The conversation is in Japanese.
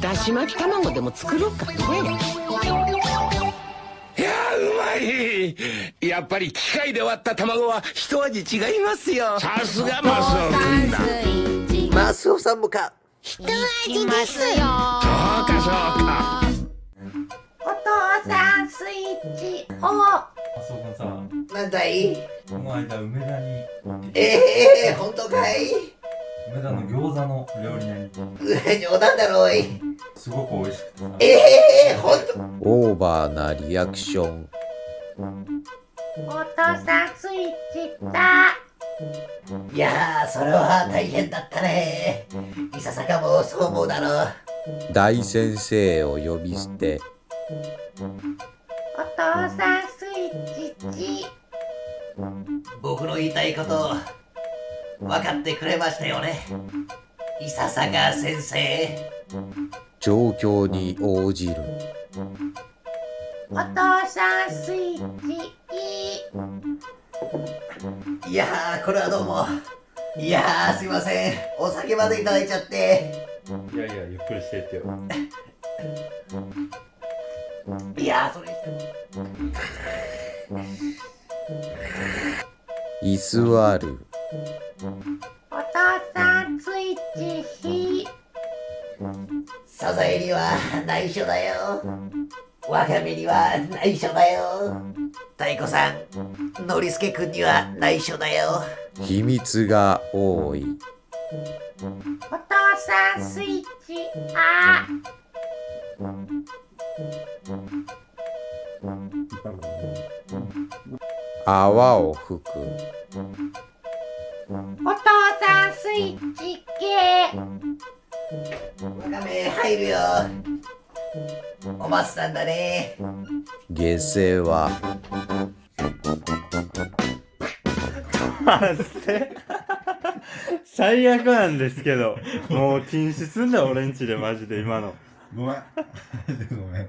だし巻き卵でも作ろうか。ねいやうまい。やっぱり機械で割った卵は一味違いますよ。さすがマスオ君だマスオさんもか一味ですよ。そうかそうか。お父さんスイッチオマスオ君さなんだい？この間梅田に。ええー、本当かい？梅田の餃子の料理屋に冗談だろいすごく美味しくてさええー、本当オーバーなリアクション。お父さんスイッチだいやーそれは大変だったね。いささかもそう思うだろ大先生を呼び捨て。お父さんスイッチ。僕の言いたいこと分かってくれましたよね。いささか先生。状況に応じる。お父さんスイッチいやーこれはどうも。いやーすいません。お酒までいただいちゃって。いやいやゆっくりしてってよ。いやーそれ。居座るお父さんスイッチひサザエには内緒だよ。ワカメには内緒だよ。太鼓さんノリスケくんには内緒だよ。秘密が多い。お父さんスイッチあ泡を吹くお父さんスイッチゲワカメ入るよ。おばさんだね。下世話最悪なんですけど。もう禁止すんだよ俺んちでマジで今の。ごめん。ごめん